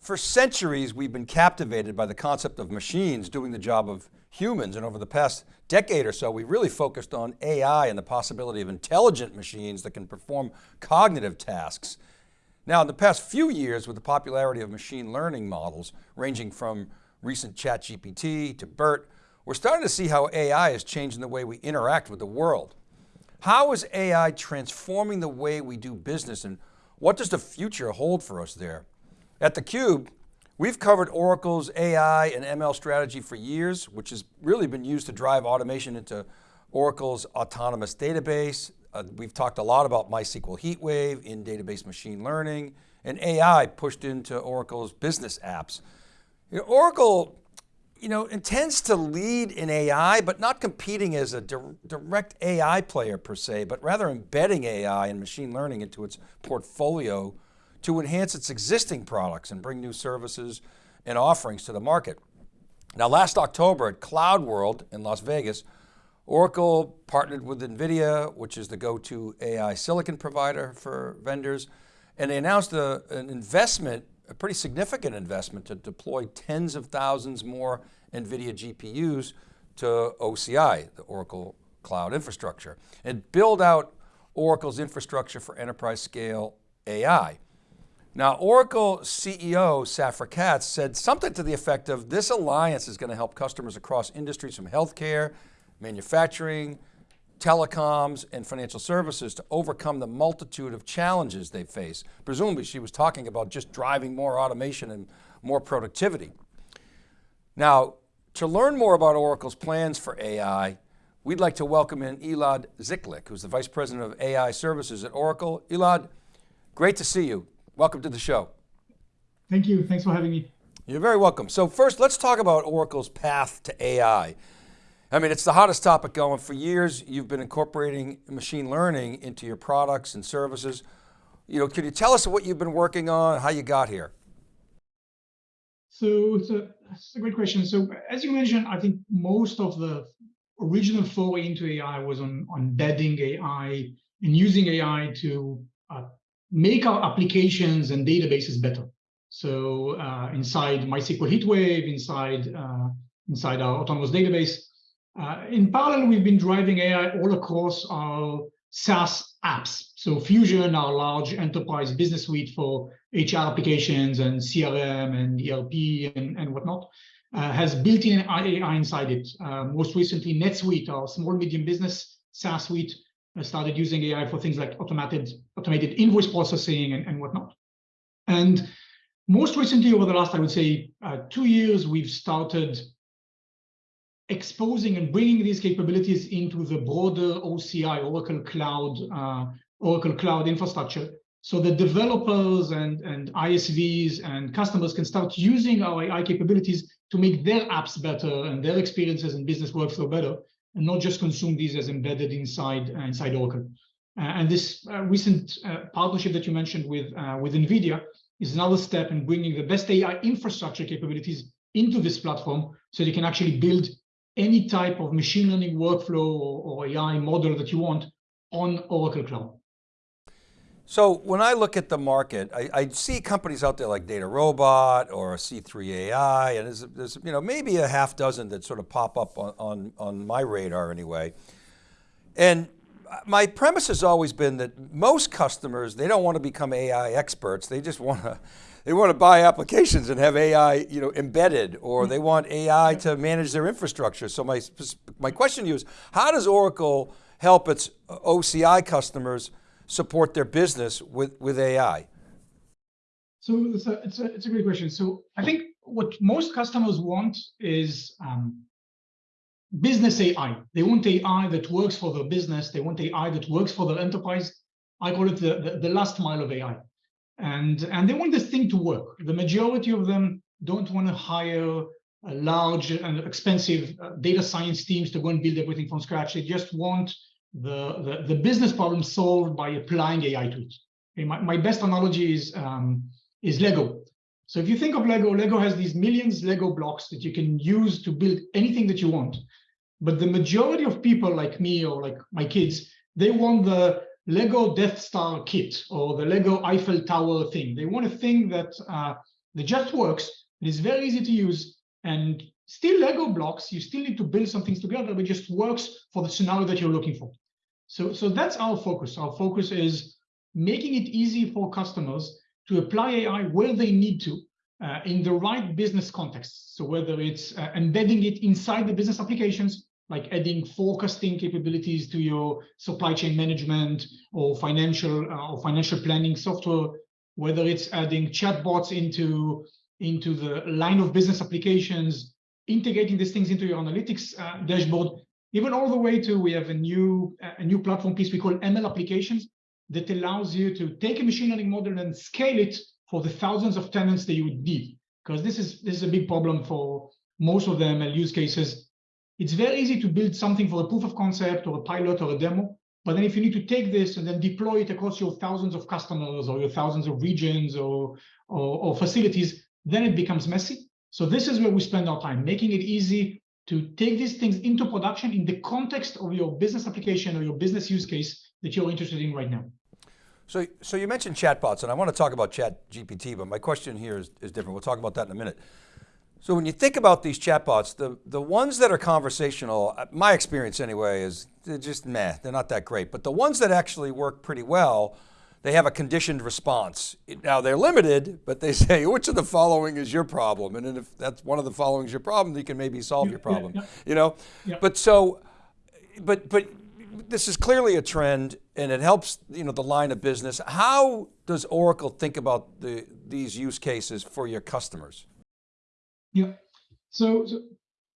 For centuries, we've been captivated by the concept of machines doing the job of humans. And over the past decade or so, we've really focused on AI and the possibility of intelligent machines that can perform cognitive tasks. Now, in the past few years, with the popularity of machine learning models, ranging from recent ChatGPT to BERT, we're starting to see how AI is changing the way we interact with the world. How is AI transforming the way we do business and what does the future hold for us there? At theCUBE, we've covered Oracle's AI and ML strategy for years, which has really been used to drive automation into Oracle's autonomous database. Uh, we've talked a lot about MySQL HeatWave in database machine learning and AI pushed into Oracle's business apps. You know, Oracle you know, intends to lead in AI, but not competing as a di direct AI player per se, but rather embedding AI and machine learning into its portfolio to enhance its existing products and bring new services and offerings to the market. Now last October at Cloud World in Las Vegas, Oracle partnered with NVIDIA, which is the go-to AI silicon provider for vendors, and they announced a, an investment, a pretty significant investment to deploy tens of thousands more NVIDIA GPUs to OCI, the Oracle Cloud Infrastructure, and build out Oracle's infrastructure for enterprise scale AI. Now, Oracle CEO Safra Catz said something to the effect of this alliance is going to help customers across industries from healthcare, manufacturing, telecoms, and financial services to overcome the multitude of challenges they face. Presumably she was talking about just driving more automation and more productivity. Now, to learn more about Oracle's plans for AI, we'd like to welcome in Elad Ziklik, who's the Vice President of AI Services at Oracle. Elad, great to see you. Welcome to the show. Thank you, thanks for having me. You're very welcome. So first, let's talk about Oracle's path to AI. I mean, it's the hottest topic going. For years, you've been incorporating machine learning into your products and services. You know, can you tell us what you've been working on, how you got here? So it's a, it's a great question. So as you mentioned, I think most of the original foray into AI was on, on embedding AI and using AI to make our applications and databases better. So uh, inside MySQL HeatWave, inside uh, inside our autonomous database. Uh, in parallel, we've been driving AI all across our SaaS apps. So Fusion, our large enterprise business suite for HR applications and CRM and ERP and, and whatnot, uh, has built-in AI inside it. Uh, most recently, NetSuite, our small medium business SaaS suite, started using AI for things like automated automated invoice processing and, and whatnot. And most recently, over the last, I would say, uh, two years, we've started exposing and bringing these capabilities into the broader OCI, Oracle Cloud, uh, Oracle Cloud infrastructure. So the developers and, and ISVs and customers can start using our AI capabilities to make their apps better and their experiences and business workflow better and not just consume these as embedded inside uh, inside Oracle. Uh, and this uh, recent partnership that you mentioned with with NVIDIA is another step in bringing the best AI infrastructure capabilities into this platform so you can actually build any type of machine learning workflow or, or AI model that you want on Oracle Cloud. So when I look at the market, I, I, see companies out there like DataRobot or C3AI, and there's, there's, you know, maybe a half dozen that sort of pop up on, on, on my radar anyway. And my premise has always been that most customers, they don't want to become AI experts. They just want to, they want to buy applications and have AI you know, embedded, or they want AI to manage their infrastructure. So my, my question to you is, how does Oracle help its OCI customers support their business with, with AI? So it's a, it's, a, it's a great question. So I think what most customers want is um, business AI. They want AI that works for their business. They want AI that works for their enterprise. I call it the, the, the last mile of AI. And, and they want this thing to work. The majority of them don't want to hire large and expensive uh, data science teams to go and build everything from scratch. They just want the, the, business problem solved by applying AI tools. Okay, my, my best analogy is, um, is Lego. So if you think of Lego, Lego has these millions Lego blocks that you can use to build anything that you want. But the majority of people like me or like my kids, they want the Lego Death Star kit or the Lego Eiffel Tower thing. They want a thing that uh, that just works, it is very easy to use, and still Lego blocks, you still need to build some things together, but it just works for the scenario that you're looking for. So, so that's our focus. Our focus is making it easy for customers to apply AI where they need to uh, in the right business context. So whether it's uh, embedding it inside the business applications, like adding forecasting capabilities to your supply chain management or financial uh, or financial planning software, whether it's adding chatbots into into the line of business applications, integrating these things into your analytics uh, dashboard, even all the way to we have a new a new platform piece we call ML applications that allows you to take a machine learning model and scale it for the thousands of tenants that you would need. Because this is this is a big problem for most of the ML use cases. It's very easy to build something for a proof of concept or a pilot or a demo. But then if you need to take this and then deploy it across your thousands of customers or your thousands of regions or, or, or facilities, then it becomes messy. So this is where we spend our time, making it easy to take these things into production in the context of your business application or your business use case that you're interested in right now. So, so you mentioned chatbots, and I want to talk about Chat GPT, but my question here is, is different. We'll talk about that in a minute. So when you think about these chatbots, the, the ones that are conversational, uh, my experience anyway, is they're just meh, they're not that great. But the ones that actually work pretty well, they have a conditioned response. Now they're limited, but they say, which of the following is your problem? And then if that's one of the following is your problem, you can maybe solve your problem, yeah, yeah. you know? Yeah. But so, but, but this is clearly a trend and it helps you know, the line of business. How does Oracle think about the, these use cases for your customers? Yeah, so, so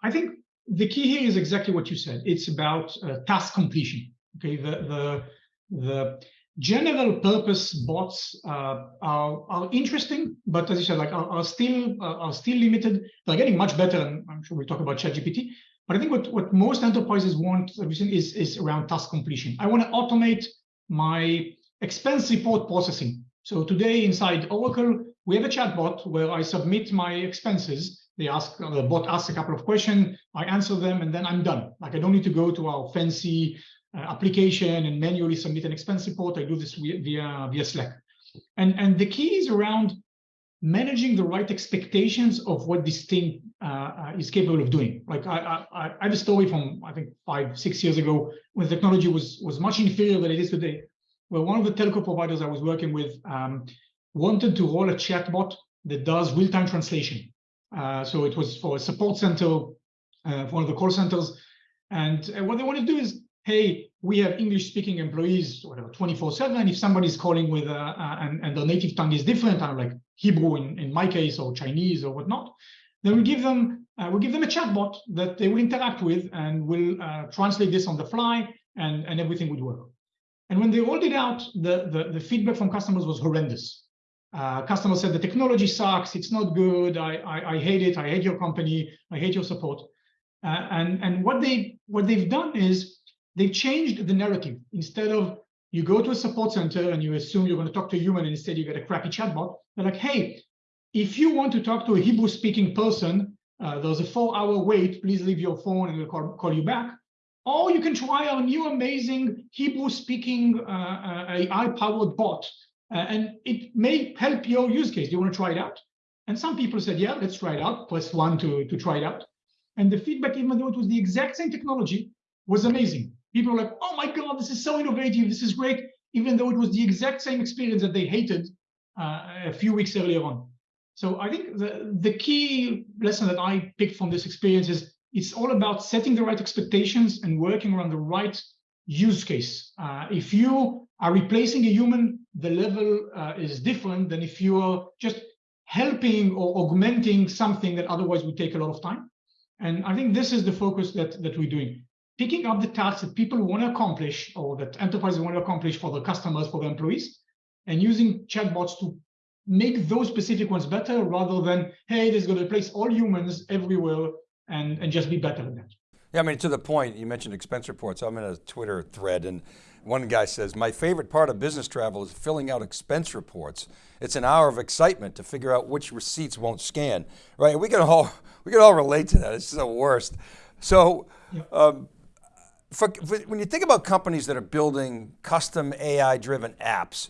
I think the key here is exactly what you said. It's about uh, task completion. Okay, the the the general purpose bots uh, are are interesting, but as you said, like are, are still uh, are still limited. They're getting much better, and I'm sure we'll talk about ChatGPT. But I think what, what most enterprises want is, is around task completion. I want to automate my expense report processing. So today inside Oracle, we have a chatbot where I submit my expenses. They ask, the bot asks a couple of questions, I answer them, and then I'm done. Like I don't need to go to our fancy uh, application and manually submit an expense report. I do this via, via, Slack. And, and the key is around managing the right expectations of what this thing uh, uh, is capable of doing. Like I, I, I, have a story from I think five, six years ago when technology was was much inferior than it is today, where one of the telco providers I was working with um, wanted to roll a chatbot that does real-time translation. Uh, so it was for a support center, uh, for one of the call centers, and what they wanted to do is, hey, we have English-speaking employees, whatever, 24/7. If somebody's calling with uh, uh, and, and their native tongue is different, I'm like Hebrew in, in my case or Chinese or whatnot, then we give them uh, we give them a chatbot that they will interact with and will uh, translate this on the fly and, and everything would work. And when they rolled it out, the, the, the feedback from customers was horrendous. Uh, customers said the technology sucks, it's not good, I, I, I, hate it, I hate your company, I hate your support. Uh, and and what they what they've done is they've changed the narrative. Instead of you go to a support center and you assume you're going to talk to a human and instead you get a crappy chatbot. They're like, hey, if you want to talk to a Hebrew speaking person, uh, there's a four hour wait, please leave your phone and we'll call, call you back. Or you can try our new amazing Hebrew speaking uh, uh AI powered bot. Uh, and it may help your use case. Do you want to try it out? And some people said, yeah, let's try it out. Press one to, to try it out. And the feedback, even though it was the exact same technology, was amazing people are like, oh my God, this is so innovative. This is great, even though it was the exact same experience that they hated uh, a few weeks earlier on. So I think the, the key lesson that I picked from this experience is it's all about setting the right expectations and working around the right use case. Uh, if you are replacing a human, the level uh, is different than if you are just helping or augmenting something that otherwise would take a lot of time. And I think this is the focus that, that we're doing picking up the tasks that people want to accomplish or that enterprises want to accomplish for the customers, for the employees, and using chatbots to make those specific ones better rather than, hey, this is going to replace all humans everywhere and, and just be better than that. Yeah, I mean, to the point, you mentioned expense reports. I'm in a Twitter thread and one guy says, my favorite part of business travel is filling out expense reports. It's an hour of excitement to figure out which receipts won't scan, right? We can all, we can all relate to that. It's the worst. So, um, for, for, when you think about companies that are building custom AI driven apps,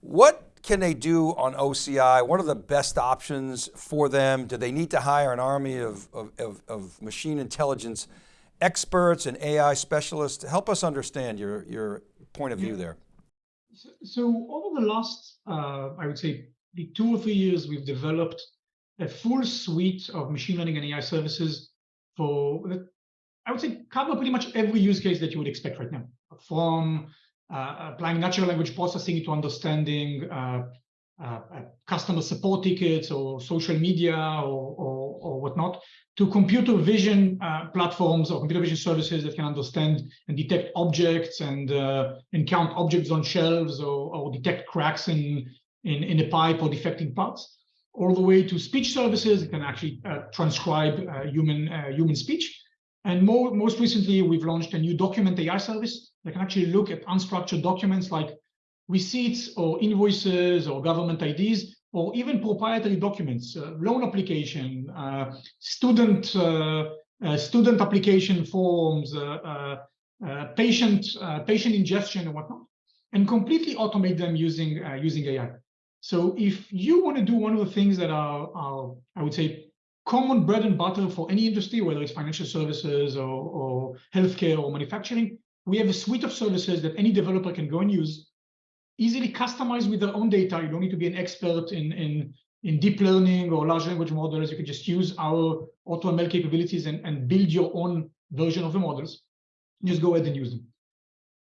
what can they do on OCI? What are the best options for them? Do they need to hire an army of, of, of, of machine intelligence experts and AI specialists? Help us understand your, your point of view there. So, so over the last, uh, I would say, two or three years, we've developed a full suite of machine learning and AI services for, I would say, cover pretty much every use case that you would expect right now, from uh, applying natural language processing to understanding uh, uh, customer support tickets or social media or, or, or whatnot, to computer vision uh, platforms or computer vision services that can understand and detect objects and uh, and count objects on shelves or, or detect cracks in, in, in a pipe or defecting parts, all the way to speech services that can actually uh, transcribe human human speech. And more, most recently, we've launched a new document AI service that can actually look at unstructured documents like receipts or invoices or government IDs, or even proprietary documents, uh, loan application, uh, student uh, uh student application forms, uh, patient patient ingestion and whatnot, and completely automate them using using AI. So if you want to do one of the things that are, are I would say common bread and butter for any industry, whether it's financial services or, or healthcare or manufacturing, we have a suite of services that any developer can go and use, easily customize with their own data. You don't need to be an expert in, in, in deep learning or large language models. You can just use our AutoML capabilities and, and build your own version of the models. Just go ahead and use them.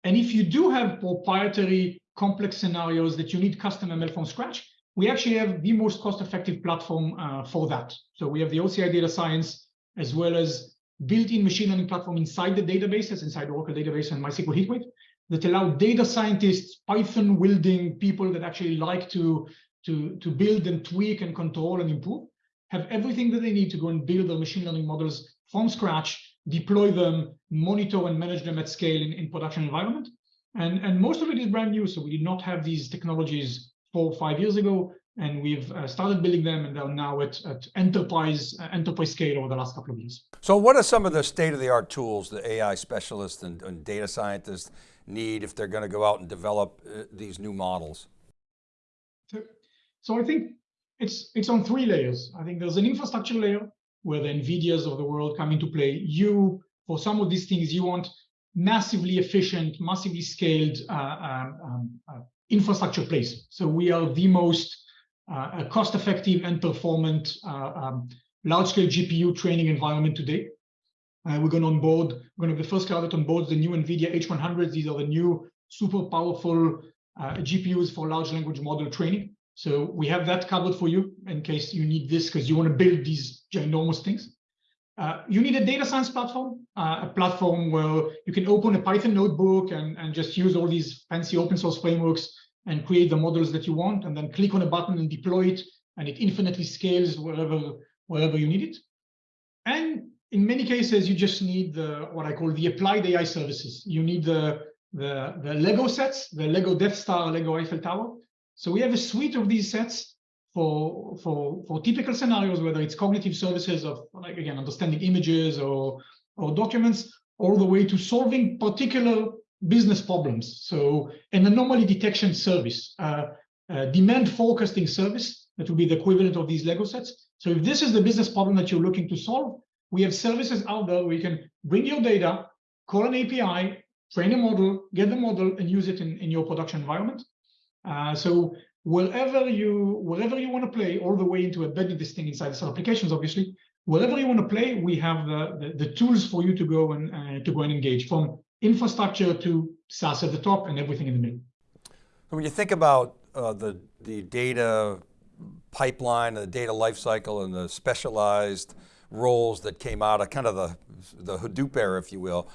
And if you do have proprietary complex scenarios that you need custom ML from scratch, we actually have the most cost-effective platform uh, for that. So we have the OCI data science as well as built-in machine learning platform inside the databases, inside Oracle database and MySQL HeatWave, that allow data scientists, Python wielding people that actually like to, to, to build and tweak and control and improve, have everything that they need to go and build their machine learning models from scratch, deploy them, monitor and manage them at scale in, in production environment. And, and most of it is brand new, so we did not have these technologies four or five years ago, and we've uh, started building them and they're now at, at enterprise uh, enterprise scale over the last couple of years. So what are some of the state-of-the-art tools that AI specialists and, and, data scientists need if they're going to go out and develop uh, these new models? So, so I think it's, it's on three layers. I think there's an infrastructure layer where the NVIDIAs of the world come into play. You, for some of these things, you want massively efficient, massively scaled uh, um, um uh, infrastructure place. So we are the most uh, cost-effective and performant uh, um, large-scale GPU training environment today. Uh, we're going to onboard, we're going to be the first cloud that onboards the new NVIDIA H100s. These are the new super powerful uh, GPUs for large language model training. So we have that covered for you in case you need this because you want to build these ginormous things. Uh, you need a data science platform, uh, a platform where you can open a Python notebook and, and just use all these fancy open source frameworks and create the models that you want, and then click on a button and deploy it, and it infinitely scales wherever, wherever you need it. And in many cases, you just need the what I call the applied AI services. You need the, the, the Lego sets, the Lego Death Star, Lego Eiffel Tower. So we have a suite of these sets for, for, for typical scenarios, whether it's cognitive services of, like again, understanding images or, or documents, all the way to solving particular business problems. So an anomaly detection service, uh, demand forecasting service, that would be the equivalent of these Lego sets. So if this is the business problem that you're looking to solve, we have services out there where you can bring your data, call an API, train a model, get the model, and use it in, in your production environment. Uh, so wherever you wherever you want to play, all the way into embedding this thing inside the applications, obviously, wherever you want to play, we have the, the, the tools for you to go and uh, to go and engage from infrastructure to SaaS at the top and everything in the middle. When you think about uh, the, the data pipeline, and the data lifecycle and the specialized roles that came out of kind of the, the Hadoop era, if you will,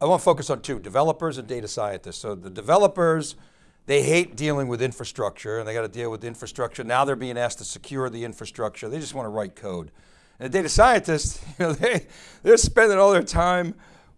I want to focus on two, developers and data scientists. So the developers, they hate dealing with infrastructure and they got to deal with infrastructure. Now they're being asked to secure the infrastructure. They just want to write code. And the data scientists, you know, they, they're spending all their time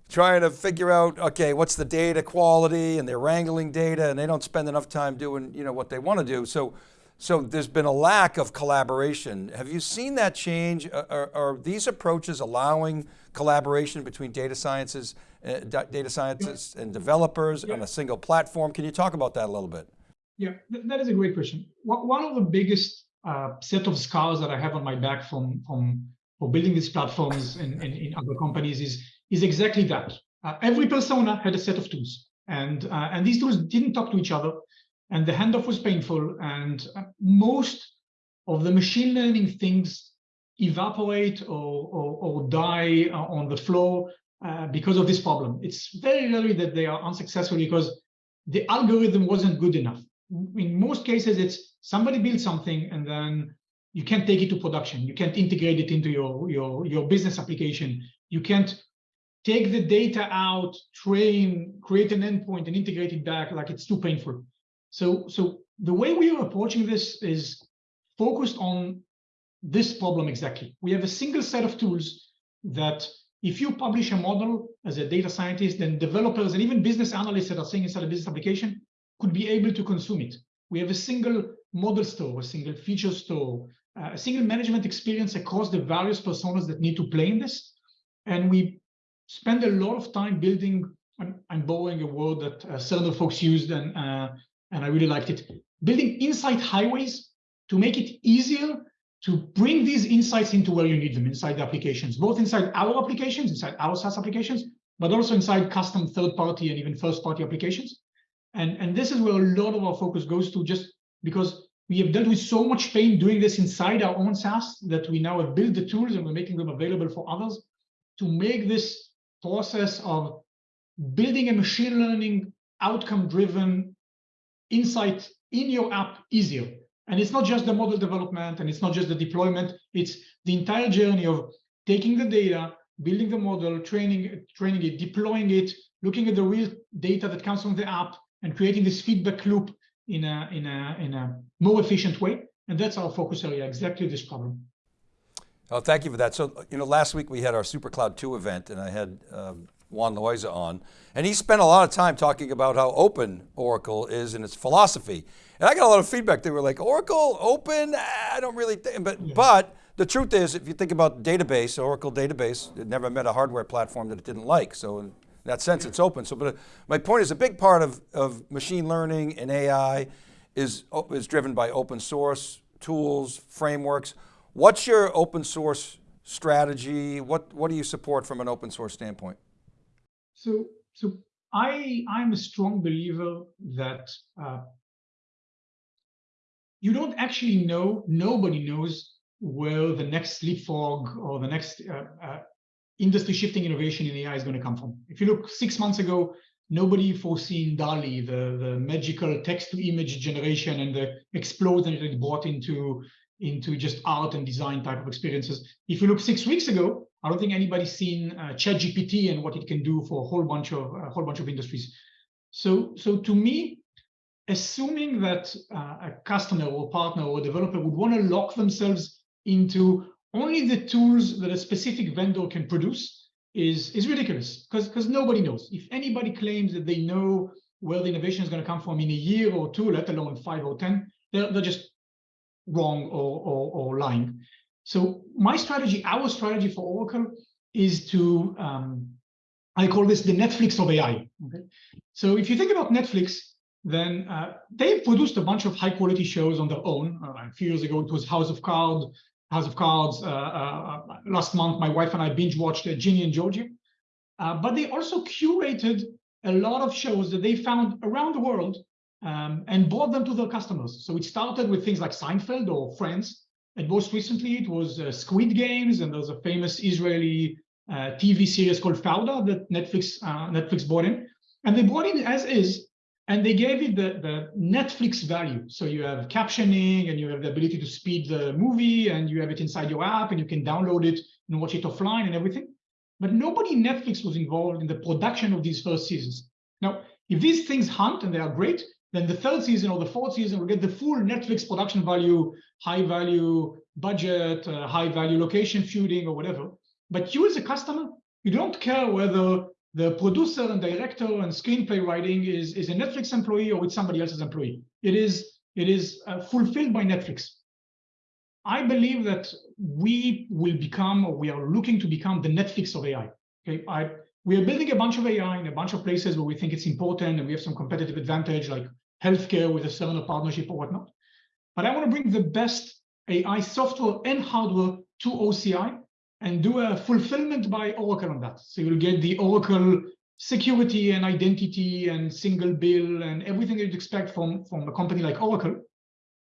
trying to figure out, okay, what's the data quality and they're wrangling data and they don't spend enough time doing you know, what they want to do. So, so there's been a lack of collaboration. Have you seen that change? Are, are these approaches allowing collaboration between data sciences, uh, data scientists and developers yeah. on a single platform? Can you talk about that a little bit? Yeah, th that is a great question. One of the biggest uh, set of scars that I have on my back from from for building these platforms in, in, in other companies is is exactly that. Uh, every persona had a set of tools, and uh, and these tools didn't talk to each other, and the handoff was painful, and uh, most of the machine learning things evaporate or, or, or die uh, on the floor uh, because of this problem. It's very rarely that they are unsuccessful because the algorithm wasn't good enough. In most cases, it's somebody builds something and then you can't take it to production. You can't integrate it into your, your, your business application. You can't take the data out, train, create an endpoint and integrate it back like it's too painful. So, so the way we are approaching this is focused on this problem exactly. We have a single set of tools that if you publish a model as a data scientist, then developers and even business analysts that are seeing inside a business application could be able to consume it. We have a single model store, a single feature store, uh, a single management experience across the various personas that need to play in this. And we spend a lot of time building, I'm, I'm borrowing a word that uh, folks used and, uh, and I really liked it, building insight highways to make it easier to bring these insights into where you need them inside the applications, both inside our applications, inside our SaaS applications, but also inside custom third-party and even first-party applications. And, and this is where a lot of our focus goes to just because we have dealt with so much pain doing this inside our own SaaS that we now have built the tools and we're making them available for others to make this process of building a machine learning outcome-driven insight in your app easier. And it's not just the model development and it's not just the deployment, it's the entire journey of taking the data, building the model, training, training it, deploying it, looking at the real data that comes from the app and creating this feedback loop in a, in a, in a more efficient way. And that's our focus area, exactly this problem. Oh, thank you for that. So, you know, last week we had our SuperCloud 2 event and I had um, Juan Loaiza on, and he spent a lot of time talking about how open Oracle is in its philosophy. And I got a lot of feedback. They were like, Oracle, open, I don't really think, but, yeah. but the truth is, if you think about database, Oracle database, it never met a hardware platform that it didn't like. So in that sense, it's open. So, but my point is a big part of, of machine learning and AI is, is driven by open source tools, frameworks. What's your open source strategy? What, what do you support from an open source standpoint? So, so I, I'm a strong believer that uh, you don't actually know, nobody knows where the next leapfrog or the next uh, uh, industry shifting innovation in AI is going to come from. If you look six months ago, nobody foreseen DALL-E, the, the magical text to image generation and the explosion that it brought into, into just art and design type of experiences. If you look six weeks ago, I don't think anybody's seen uh, ChatGPT and what it can do for a whole bunch of a whole bunch of industries. So, so to me, assuming that uh, a customer or partner or developer would want to lock themselves into only the tools that a specific vendor can produce is, is ridiculous because nobody knows. If anybody claims that they know where the innovation is going to come from in a year or two, let alone five or 10, they're, they're just wrong or, or, or lying. So my strategy, our strategy for Oracle is to, um, I call this the Netflix of AI. Okay? So if you think about Netflix, then uh, they've produced a bunch of high quality shows on their own. Uh, a few years ago, it was House of Cards. House of Cards. Uh, uh last month, my wife and I binge watched uh, Ginny and Georgia. Uh, but they also curated a lot of shows that they found around the world um, and brought them to their customers. So it started with things like Seinfeld or Friends. And most recently, it was Squid Games, and there's a famous Israeli TV series called Fauda that Netflix Netflix brought in. And they brought in as is and they gave it the, the Netflix value. So you have captioning and you have the ability to speed the movie and you have it inside your app and you can download it and watch it offline and everything. But nobody in Netflix was involved in the production of these first seasons. Now, if these things hunt and they are great, then the third season or the fourth season will get the full Netflix production value, high value budget, uh, high value location shooting or whatever. But you as a customer, you don't care whether the producer and director and screenplay writing is, is a Netflix employee or it's somebody else's employee. It is, it is uh, fulfilled by Netflix. I believe that we will become, or we are looking to become the Netflix of AI. Okay, I, we are building a bunch of AI in a bunch of places where we think it's important and we have some competitive advantage, like healthcare with a Cerner partnership or whatnot. But I want to bring the best AI software and hardware to OCI and do a fulfillment by Oracle on that. So you'll get the Oracle security and identity and single bill and everything you'd expect from, from a company like Oracle.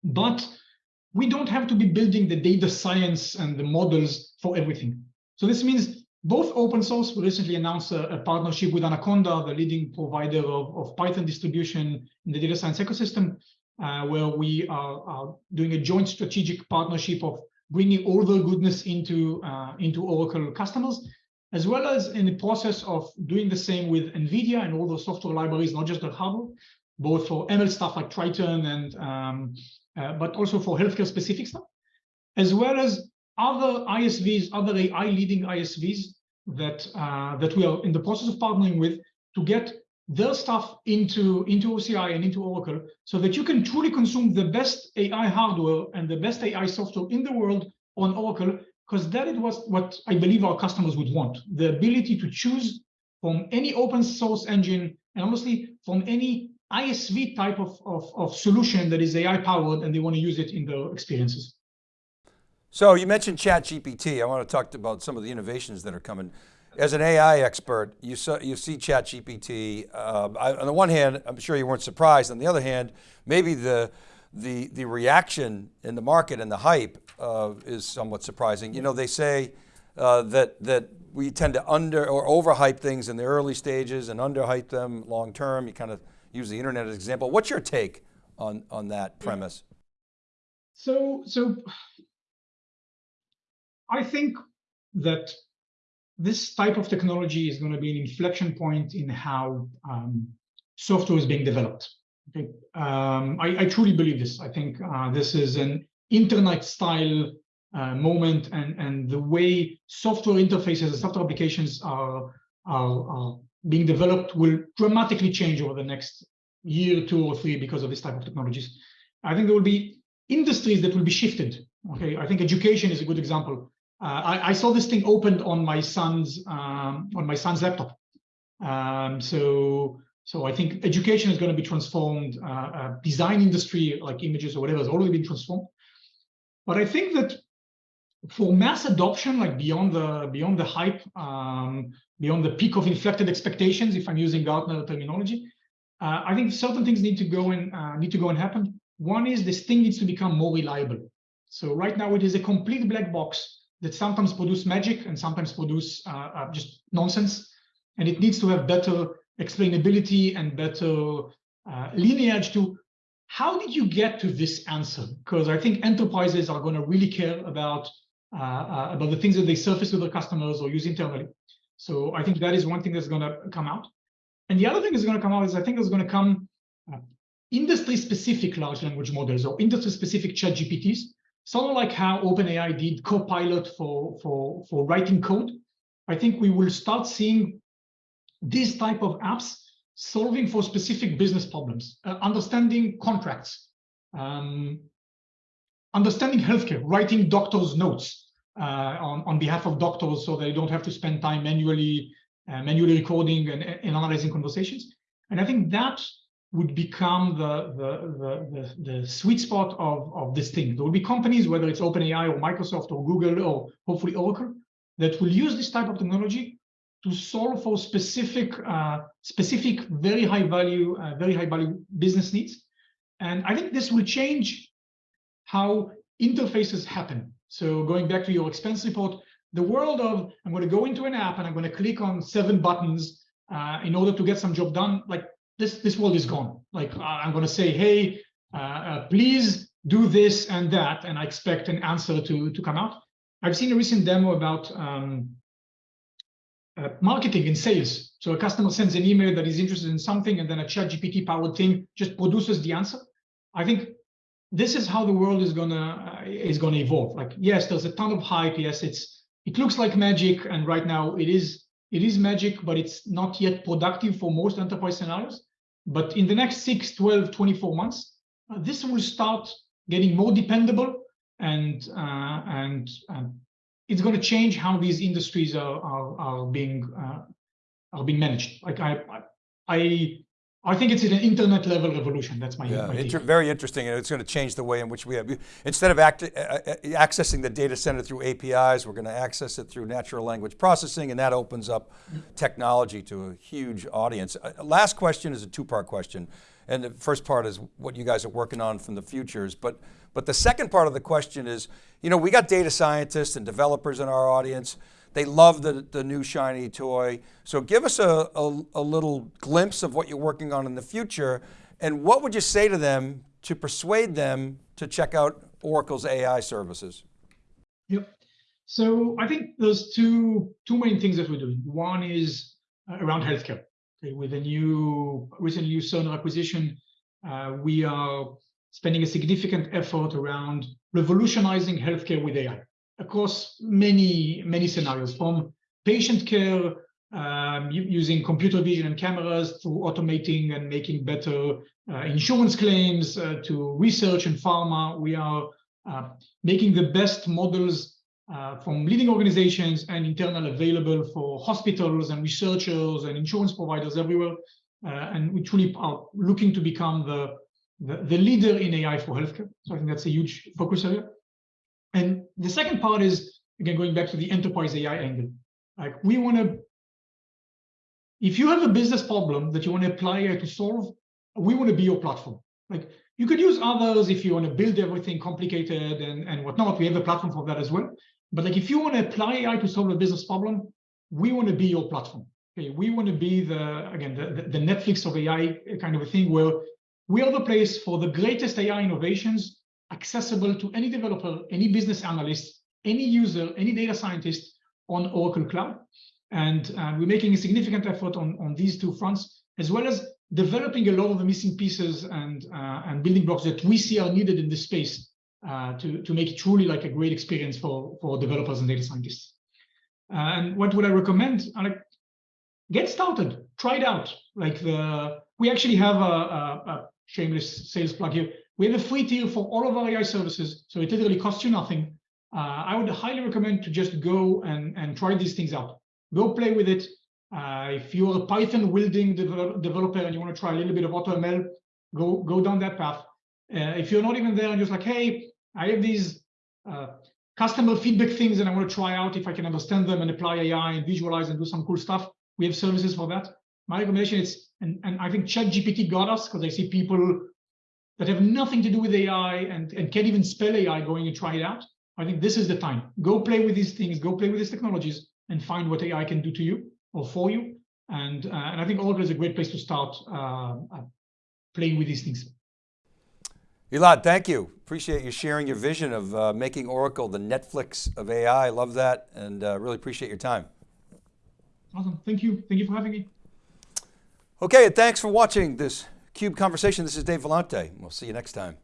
But we don't have to be building the data science and the models for everything. So this means both open source, we recently announced a, a partnership with Anaconda, the leading provider of, of, Python distribution in the data science ecosystem, uh, where we are, are, doing a joint strategic partnership of bringing all the goodness into, uh, into Oracle customers, as well as in the process of doing the same with NVIDIA and all the software libraries, not just the hardware, both for ML stuff like Triton and um, uh, but also for healthcare specific stuff, as well as other ISVs, other AI leading ISVs that uh, that we are in the process of partnering with to get their stuff into into OCI and into Oracle, so that you can truly consume the best AI hardware and the best AI software in the world on Oracle, because that what what I believe our customers would want: the ability to choose from any open source engine and honestly from any ISV type of, of, of solution that is AI powered and they want to use it in their experiences. So you mentioned ChatGPT. I want to talk about some of the innovations that are coming. As an AI expert, you, saw, you see ChatGPT. Uh, on the one hand, I'm sure you weren't surprised. On the other hand, maybe the, the, the reaction in the market and the hype uh, is somewhat surprising. You know, they say uh, that, that we tend to under or overhype things in the early stages and underhype them long term. You kind of use the internet as an example. What's your take on, on that premise? So, so I think that this type of technology is going to be an inflection point in how um, software is being developed. Okay? Um, I, I, truly believe this. I think uh, this is an internet style uh, moment and, and the way software interfaces and software applications are, are, are being developed will dramatically change over the next year, two or three because of this type of technologies. I think there will be industries that will be shifted. Okay, I think education is a good example. Uh, I, I, saw this thing opened on my son's um, on my son's laptop. Um, so so I think education is going to be transformed. Uh, uh, design industry like images or whatever has already been transformed. But I think that for mass adoption, like beyond the beyond the hype, um, beyond the peak of inflated expectations, if I'm using Gartner terminology, uh, I think certain things need to go and uh, need to go and happen. One is this thing needs to become more reliable. So right now it is a complete black box that sometimes produce magic and sometimes produce uh, uh just nonsense, and it needs to have better explainability and better uh, lineage to how did you get to this answer? Because I think enterprises are going to really care about uh, about the things that they surface with their customers or use internally. So I think that is one thing that's going to come out. And the other thing that's going to come out is I think there's going to come uh, industry-specific large language models or industry-specific chat GPTs, sort of like how OpenAI did Copilot for, for, for writing code. I think we will start seeing these type of apps solving for specific business problems, uh, understanding contracts, um, understanding healthcare, writing doctors' notes, uh, on, on behalf of doctors so they don't have to spend time manually uh, manually recording and, and, analyzing conversations. And I think that would become the, the, the, the, sweet spot of, of this thing. There will be companies, whether it's OpenAI or Microsoft or Google or hopefully Oracle, that will use this type of technology to solve for specific, uh, specific, very high value, uh, very high value business needs. And I think this will change how interfaces happen. So going back to your expense report, the world of I'm going to go into an app and I'm going to click on seven buttons uh, in order to get some job done, like this, this world is gone. Like I'm going to say, hey, uh, uh, please do this and that, and I expect an answer to, to come out. I've seen a recent demo about um, uh, marketing and sales. So a customer sends an email that is interested in something, and then a chat GPT powered thing just produces the answer. I think this is how the world is gonna uh, is gonna evolve. Like, yes, there's a ton of hype. Yes, it's it looks like magic, and right now it is it is magic, but it's not yet productive for most enterprise scenarios. But in the next 6, 12, 24 months, uh, this will start getting more dependable, and uh, and it's going to change how these industries are are, are being uh, are being managed. Like I I I think it's an internet level revolution. That's my, Yeah, my inter- very interesting, and it's going to change the way in which we have, instead of act, uh, uh, accessing the data center through APIs, we're going to access it through natural language processing, and that opens up technology to a huge audience. Uh, last question is a two-part question, and the first part is what you guys are working on from the futures, but, but the second part of the question is, you know, we got data scientists and developers in our audience, they love the, the new shiny toy. So give us a, a, a, little glimpse of what you're working on in the future. And what would you say to them to persuade them to check out Oracle's AI services? Yep. So I think there's two, two main things that we're doing. One is uh, around healthcare. Okay, with a new, recently new Cerner acquisition, uh, we are spending a significant effort around revolutionizing healthcare with AI across many, many scenarios from patient care, um, using computer vision and cameras to automating and making better uh, insurance claims uh, to research and pharma. We are uh, making the best models uh, from leading organizations and internal available for hospitals and researchers and insurance providers everywhere. Uh, and we truly are looking to become the, the, the leader in AI for healthcare. So I think that's a huge focus area. And the second part is, again, going back to the enterprise AI angle. Like we want to, if you have a business problem that you want to apply AI to solve, we want to be your platform. Like you could use others if you want to build everything complicated and, and whatnot. We have a platform for that as well. But like if you want to apply AI to solve a business problem, we want to be your platform. Okay, we want to be the again the, the Netflix of AI kind of a thing where we are the place for the greatest AI innovations accessible to any developer, any business analyst, any user, any data scientist on Oracle Cloud. And uh, we're making a significant effort on, on these two fronts, as well as developing a lot of the missing pieces and, uh, and building blocks that we see are needed in this space uh, to, to make it truly like a great experience for, for developers and data scientists. and what would I recommend? like, get started, try it out. Like the, we actually have a, a, a shameless sales plug here. We have a free tier for all of our AI services, so it literally costs you nothing. Uh, I would highly recommend to just go and, and try these things out. Go play with it. Uh, if you're a Python wielding develop, developer and you want to try a little bit of AutoML, go go down that path. Uh, if you're not even there and you're just like, hey, I have these uh, customer feedback things and I want to try out if I can understand them and apply AI and visualize and do some cool stuff, we have services for that. My recommendation is, and, and I think ChatGPT got us because I see people that have nothing to do with AI and, and can't even spell AI going and try it out, I think this is the time. Go play with these things, go play with these technologies and find what AI can do to you or for you. And, uh, and I think Oracle is a great place to start uh, uh, playing with these things. Elad, thank you. Appreciate you sharing your vision of uh, making Oracle the Netflix of AI. I love that and uh, really appreciate your time. Awesome, thank you. Thank you for having me. Okay, and thanks for watching this CUBE Conversation. This is Dave Vellante. We'll see you next time.